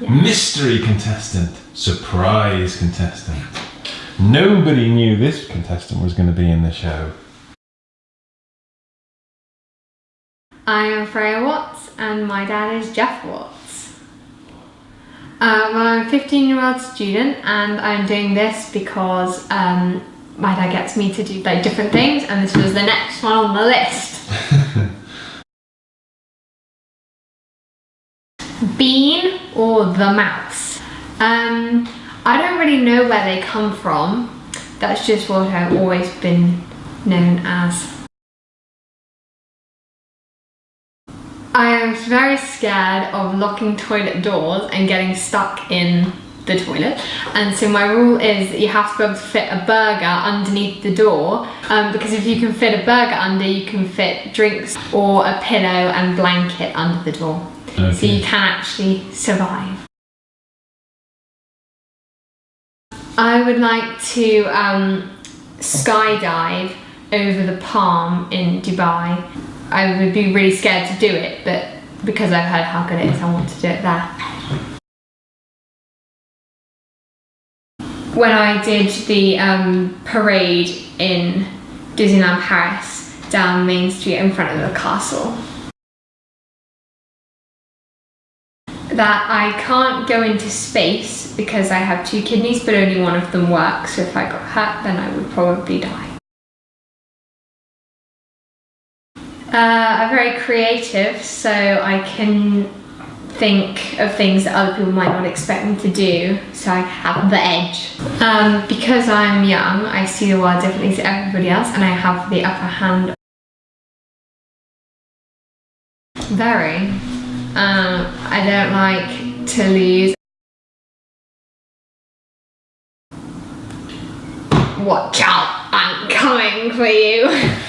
Yeah. Mystery contestant. Surprise contestant. Nobody knew this contestant was going to be in the show. I am Freya Watts and my dad is Jeff Watts. Uh, well, I'm a 15 year old student and I'm doing this because um, my dad gets me to do like different things and this was the next one on the list. Bean or the mouse? Um, I don't really know where they come from. That's just what I've always been known as. I am very scared of locking toilet doors and getting stuck in the toilet and so my rule is that you have to be able to fit a burger underneath the door um, because if you can fit a burger under you can fit drinks or a pillow and blanket under the door Okay. so you can actually survive. I would like to um, skydive over the palm in Dubai. I would be really scared to do it, but because I've heard how good it is, I want to do it there. When I did the um, parade in Disneyland Paris down Main Street in front of the castle, that I can't go into space because I have two kidneys but only one of them works so if I got hurt then I would probably die. Uh, I'm very creative so I can think of things that other people might not expect me to do so I have the edge. Um, because I'm young I see the world differently to everybody else and I have the upper hand. Very. Um, I don't like to lose. Watch out, I'm coming for you.